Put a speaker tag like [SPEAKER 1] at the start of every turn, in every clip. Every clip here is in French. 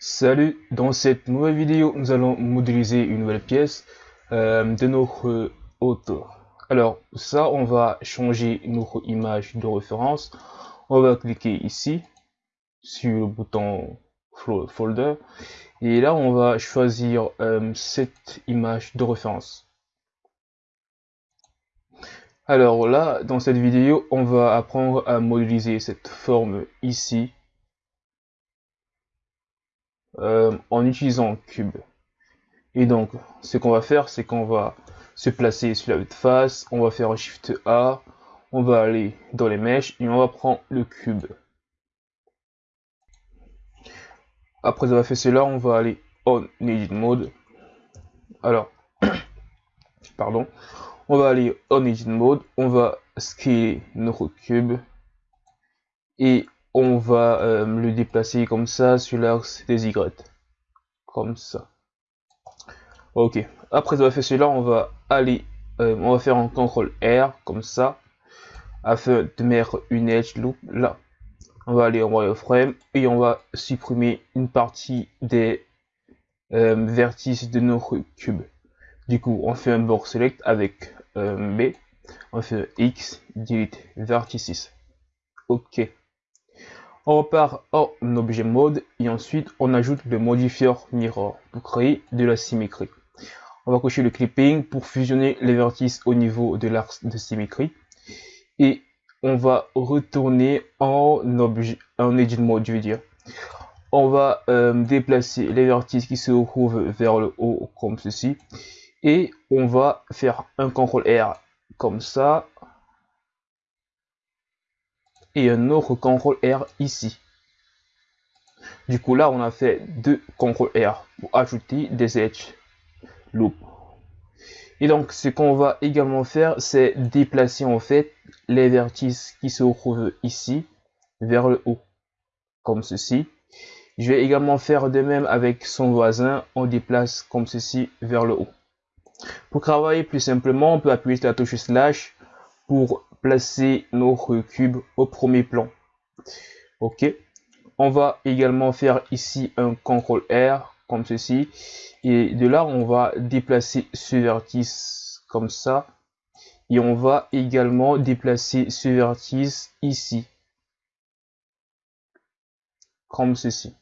[SPEAKER 1] Salut, dans cette nouvelle vidéo, nous allons modéliser une nouvelle pièce euh, de notre auto. Alors, ça, on va changer notre image de référence. On va cliquer ici, sur le bouton Folder. Et là, on va choisir euh, cette image de référence. Alors là, dans cette vidéo, on va apprendre à modéliser cette forme ici euh, en utilisant cube. Et donc, ce qu'on va faire, c'est qu'on va se placer sur la face, on va faire un Shift A, on va aller dans les mèches et on va prendre le cube. Après avoir fait cela, on va aller en Edit Mode. Alors, pardon, on va aller en Edit Mode, on va scaler notre cube et on va euh, le déplacer comme ça sur l'axe des Y. Comme ça. Ok. Après avoir fait cela, on va aller, euh, on va faire un CTRL R comme ça, afin de mettre une edge loop là. On va aller en wireframe et on va supprimer une partie des euh, vertices de notre cube. Du coup, on fait un board select avec B, on fait X, delete vertices. Ok. On repart en objet mode et ensuite on ajoute le modifier mirror pour créer de la symétrie. On va cocher le clipping pour fusionner les vertices au niveau de l'axe de symétrie. Et on va retourner en objet en edit mode je veux dire. On va euh, déplacer les vertices qui se trouvent vers le haut comme ceci. Et on va faire un CTRL R comme ça et un autre CTRL R ici. Du coup, là, on a fait deux CTRL R pour ajouter des edge loop. Et donc, ce qu'on va également faire, c'est déplacer en fait les vertices qui se trouvent ici vers le haut, comme ceci. Je vais également faire de même avec son voisin, on déplace comme ceci vers le haut. Pour travailler plus simplement, on peut appuyer sur la touche slash pour placer notre cube au premier plan. Ok. On va également faire ici un CTRL R comme ceci. Et de là, on va déplacer ce vertice comme ça. Et on va également déplacer ce vertice ici. Comme ceci.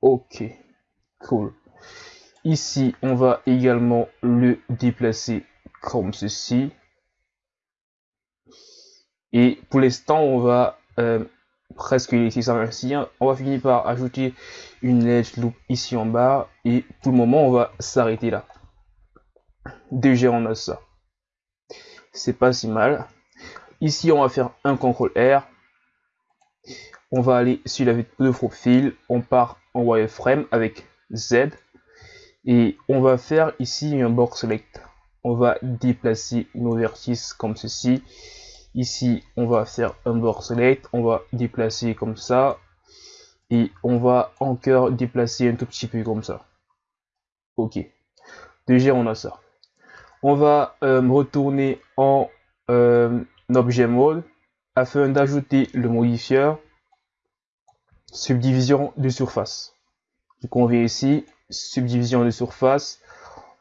[SPEAKER 1] Ok. Cool. Ici, on va également le déplacer comme ceci. Et pour l'instant, on va euh, presque laisser ça ainsi. On va finir par ajouter une edge loop ici en bas. Et pour le moment, on va s'arrêter là. Déjà, on a ça. C'est pas si mal. Ici, on va faire un CTRL R. On va aller sur la vue de profil. On part en wireframe avec Z. Et on va faire ici un box select. On va déplacer nos vertices comme ceci Ici, on va faire un board select, on va déplacer comme ça. Et on va encore déplacer un tout petit peu comme ça. Ok. Déjà, on a ça. On va euh, retourner en euh, objet mode afin d'ajouter le modifier subdivision de surface. Donc on vient ici, subdivision de surface,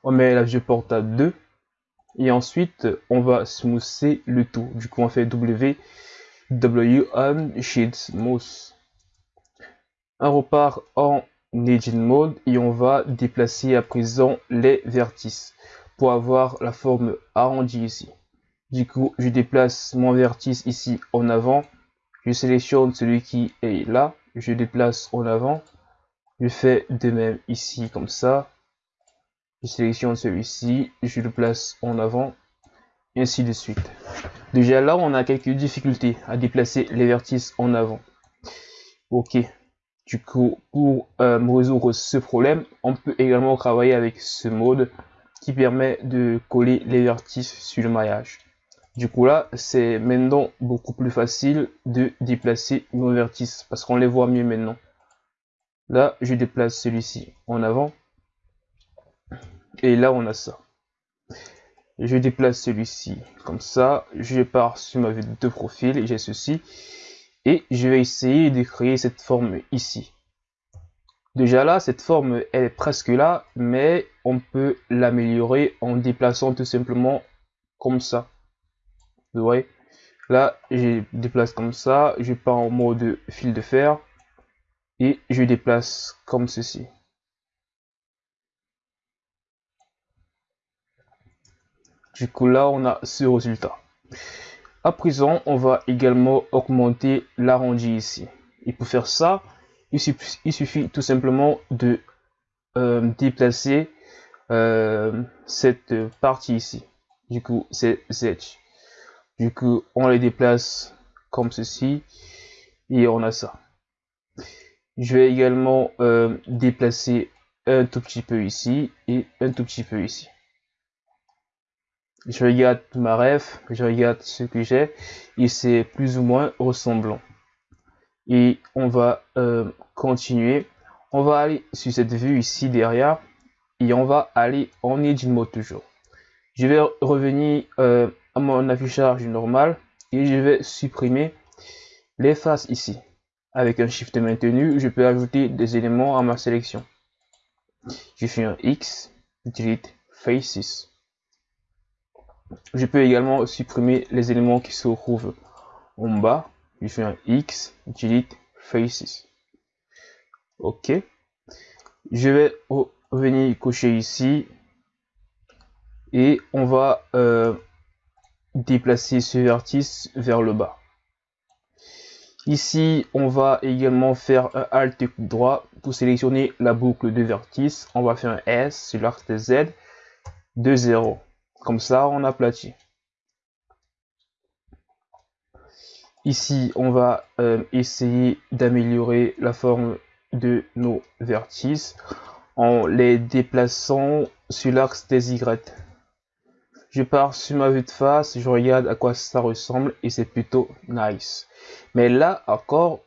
[SPEAKER 1] on met la viewport à 2 et ensuite, on va smoother le tout. Du coup, on fait W, W on Sheet Smooth. On repart en Edit Mode et on va déplacer à présent les vertices pour avoir la forme arrondie ici. Du coup, je déplace mon vertice ici en avant. Je sélectionne celui qui est là. Je déplace en avant. Je fais de même ici comme ça je sélectionne celui-ci, je le place en avant, ainsi de suite. Déjà là, on a quelques difficultés à déplacer les vertices en avant. Ok, du coup, pour euh, résoudre ce problème, on peut également travailler avec ce mode qui permet de coller les vertices sur le maillage. Du coup là, c'est maintenant beaucoup plus facile de déplacer nos vertices parce qu'on les voit mieux maintenant. Là, je déplace celui-ci en avant et là, on a ça. Je déplace celui-ci comme ça. Je pars sur ma vue de profil j'ai ceci. Et je vais essayer de créer cette forme ici. Déjà là, cette forme, elle est presque là, mais on peut l'améliorer en déplaçant tout simplement comme ça. Vous voyez? Là, je déplace comme ça, je pars en mode fil de fer et je déplace comme ceci. Du coup, là, on a ce résultat. À présent, on va également augmenter l'arrondi ici. Et pour faire ça, il suffit, tout simplement de euh, déplacer euh, cette partie ici. Du coup, c'est Z. Du coup, on les déplace comme ceci et on a ça. Je vais également euh, déplacer un tout petit peu ici et un tout petit peu ici. Je regarde ma ref, je regarde ce que j'ai et c'est plus ou moins ressemblant. Et on va euh, continuer. On va aller sur cette vue ici derrière et on va aller en edit mode toujours. Je vais revenir euh, à mon affichage normal et je vais supprimer les faces ici. Avec un shift maintenu, je peux ajouter des éléments à ma sélection. Je fais un X, delete faces. Je peux également supprimer les éléments qui se trouvent en bas. Je fais un X, delete faces. Ok. Je vais revenir cocher ici et on va euh, déplacer ce vertice vers le bas. Ici, on va également faire un Alt clic droit pour sélectionner la boucle de vertice. On va faire un S sur l'arc de Z de 0. Comme ça, on aplatit. Ici, on va euh, essayer d'améliorer la forme de nos vertices en les déplaçant sur l'axe des Y je pars sur ma vue de face, je regarde à quoi ça ressemble et c'est plutôt nice. Mais là encore,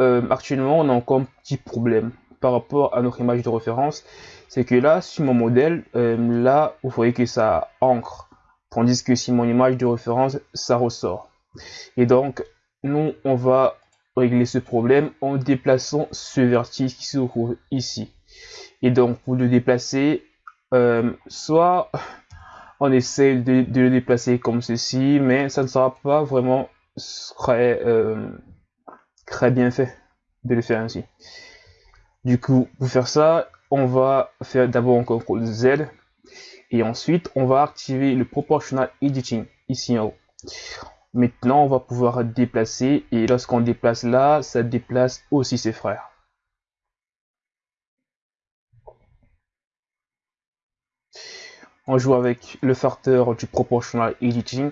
[SPEAKER 1] euh, actuellement, on a encore un petit problème par rapport à notre image de référence. C'est que là, sur mon modèle, euh, là, vous voyez que ça ancre. Tandis que sur mon image de référence, ça ressort. Et donc, nous, on va régler ce problème en déplaçant ce vertige qui se trouve ici. Et donc, pour le déplacer, euh, soit on essaie de, le déplacer comme ceci, mais ça ne sera pas vraiment très, euh, très bien fait de le faire ainsi. Du coup, pour faire ça, on va faire d'abord un CTRL Z et ensuite on va activer le Proportional Editing ici en haut. Maintenant, on va pouvoir déplacer et lorsqu'on déplace là, ça déplace aussi ses frères. on joue avec le facteur du proportional editing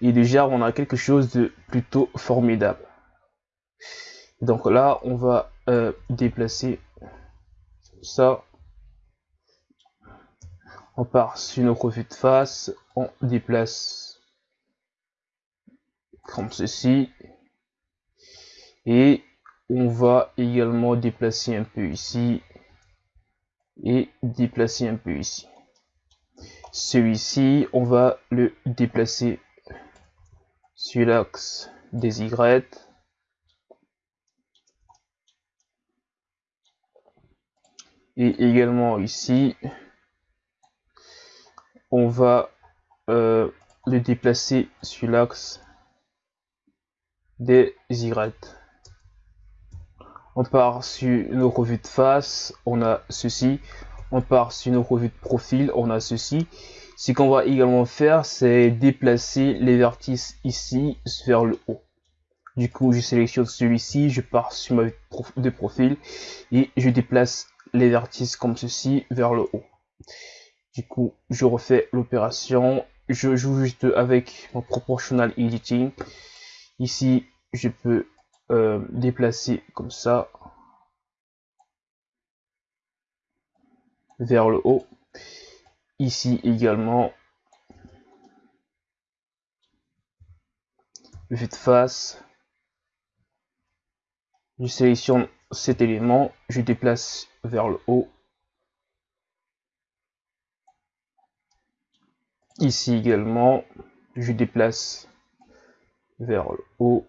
[SPEAKER 1] et déjà on a quelque chose de plutôt formidable donc là on va euh, déplacer. Ça. On part sur notre vue de face. On déplace. Comme ceci. Et on va également déplacer un peu ici. Et déplacer un peu ici. Celui-ci, on va le déplacer sur l'axe des Y. Et également ici, on va euh, le déplacer sur l'axe des Y. On part sur nos revues de face, on a ceci on part sur nos revues de profil, on a ceci. Ce qu'on va également faire, c'est déplacer les vertices ici vers le haut. Du coup, je sélectionne celui-ci, je pars sur ma vue de profil et je déplace les vertices comme ceci vers le haut. Du coup, je refais l'opération. Je joue juste avec mon proportional editing. Ici, je peux euh, déplacer comme ça. vers le haut. Ici également, vue de face. Je sélectionne cet élément, je déplace vers le haut. Ici également, je déplace vers le haut.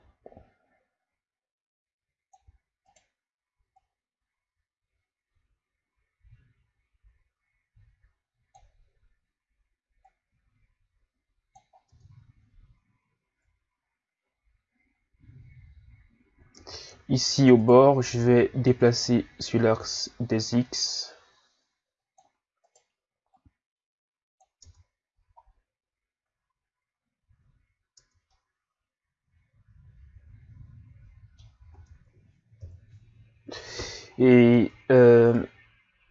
[SPEAKER 1] Ici au bord, je vais déplacer sur l'axe des X. Et euh,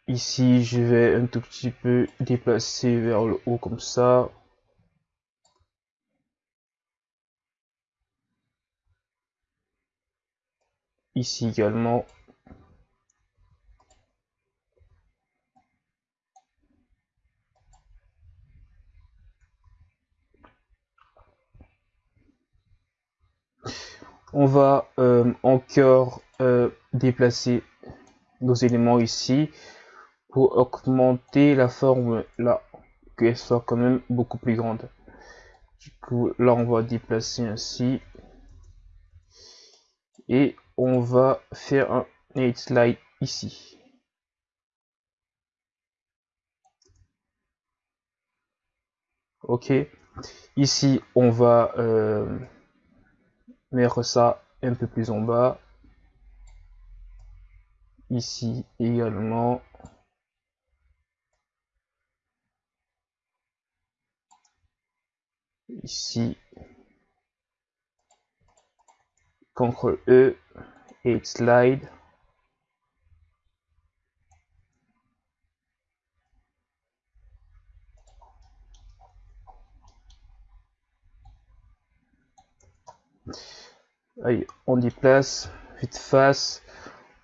[SPEAKER 1] ici, je vais un tout petit peu déplacer vers le haut comme ça. Ici également. On va euh, encore euh, déplacer nos éléments ici pour augmenter la forme là, qu'elle soit quand même beaucoup plus grande. Du coup, là, on va déplacer ainsi. Et on va faire un slide ici. Ok. Ici, on va euh, mettre ça un peu plus en bas ici également ici CTRL E et slide Allez, on déplace, vite face,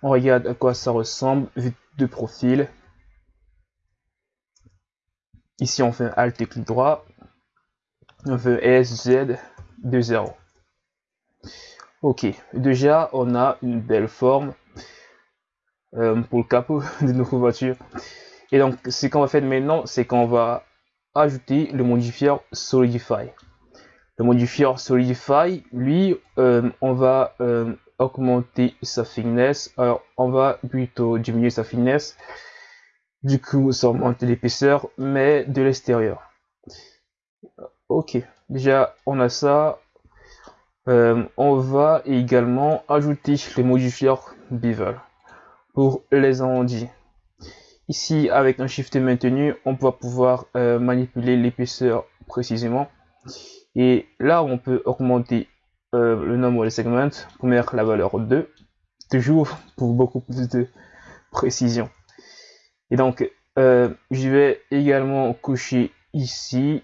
[SPEAKER 1] on regarde à quoi ça ressemble, vue de profil. Ici, on fait un Alt et clic droit. On fait SZ 2.0. Ok, déjà, on a une belle forme euh, pour le capot de notre voiture. Et donc, ce qu'on va faire maintenant, c'est qu'on va ajouter le modifier Solidify. Le modifier Solidify, lui, euh, on va euh, augmenter sa finesse. Alors, on va plutôt diminuer sa finesse. Du coup, ça augmente l'épaisseur, mais de l'extérieur. Ok, déjà, on a ça. Euh, on va également ajouter les modifieurs bevel pour les arrondis. Ici, avec un shift maintenu, on va pouvoir euh, manipuler l'épaisseur précisément. Et là, on peut augmenter euh, le nombre de segments pour mettre la valeur 2, toujours pour beaucoup plus de précision. Et donc, je vais également cocher ici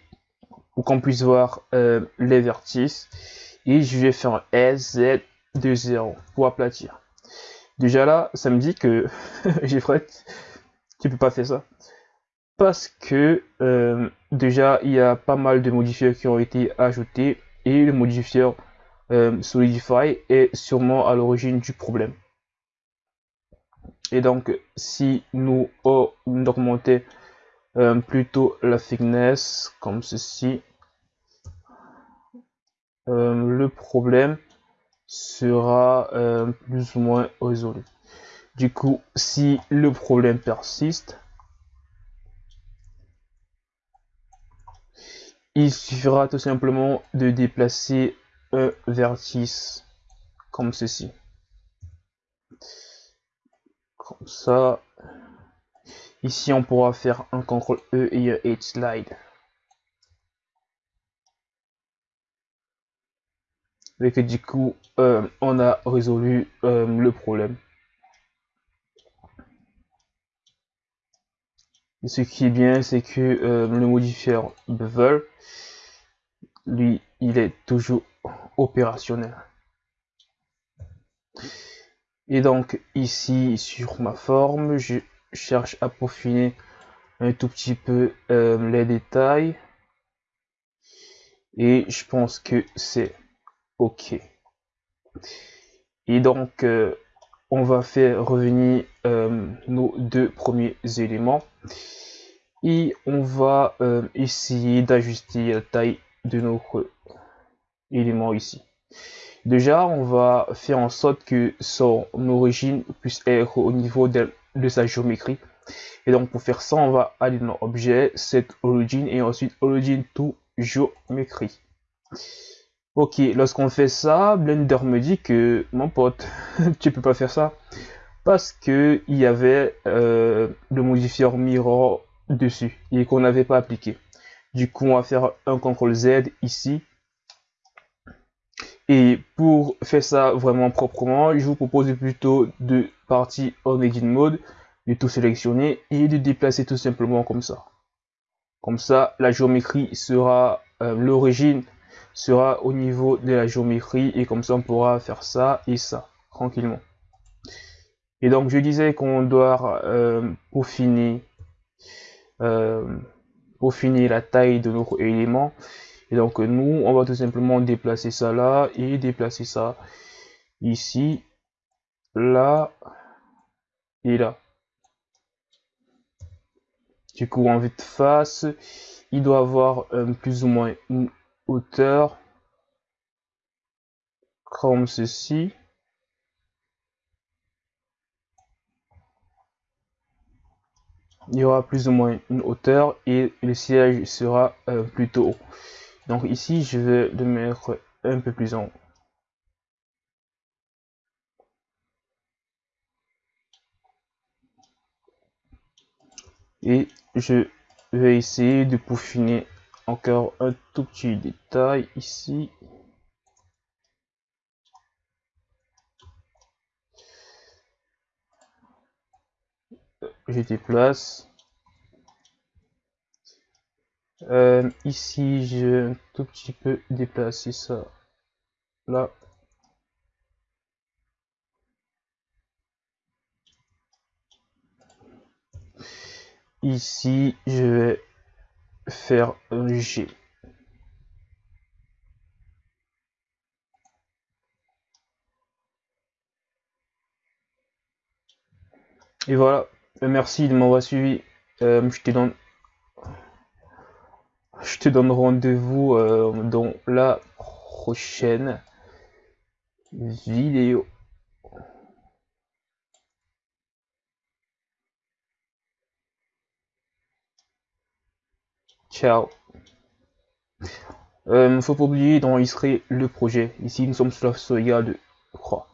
[SPEAKER 1] pour qu'on puisse voir les vertices. Et je vais faire un SZ de 0 pour aplatir. Déjà là, ça me dit que j'ai tu peux pas faire ça. Parce que déjà, il y a pas mal de modifiers qui ont été ajoutés et le modifieur euh, Solidify est sûrement à l'origine du problème. Et donc, si nous augmentons euh, plutôt la thickness comme ceci, euh, le problème sera plus ou moins résolu. Du coup, si le problème persiste, il suffira tout simplement de déplacer un vertice comme ceci. Comme ça. Ici, on pourra faire un CTRL E et un H slide. Et que du coup, euh, on a résolu euh, le problème. ce qui est bien, c'est que euh, le modifier bevel, lui, il est toujours opérationnel. Et donc ici sur ma forme, je cherche à peaufiner un tout petit peu les détails. Et je pense que c'est OK. Et donc euh, on va faire revenir euh, nos deux premiers éléments. Et on va essayer d'ajuster la taille de notre élément ici. Déjà, on va faire en sorte que son origine puisse être au niveau de, sa géométrie. Et donc, pour faire ça, on va aller dans objet, set origin et ensuite origin to géométrie. Ok, lorsqu'on fait ça, Blender me dit que, mon pote, tu peux pas faire ça. Parce que il y avait euh, le modifier mirror dessus et qu'on n'avait pas appliqué. Du coup, on va faire un CTRL Z ici. Et pour faire ça vraiment proprement, je vous propose plutôt de partir en Edit Mode, de tout sélectionner et de déplacer tout simplement comme ça. Comme ça, la géométrie sera, euh, l'origine sera au niveau de la géométrie et comme ça on pourra faire ça et ça tranquillement. Et donc je disais qu'on doit euh, peaufiner, euh, peaufiner la taille de notre élément. Et donc nous, on va tout simplement déplacer ça là et déplacer ça ici, là et là. Du coup, en vue de face, il doit avoir euh, plus ou moins une hauteur comme ceci. Il y aura plus ou moins une hauteur et le siège sera euh, plutôt haut. Donc ici, je vais le mettre un peu plus en haut. Et je vais essayer de peaufiner encore un tout petit détail ici. Je déplace. Euh, ici, je vais un tout petit peu déplacer ça là. Ici, je vais faire G. Et voilà, merci de m'avoir suivi. Euh, je te donne, je te donne rendez-vous euh, dans la prochaine vidéo. Ciao. Euh, faut pas oublier d'enregistrer le projet. Ici, nous sommes sur la sauvegarde de croix.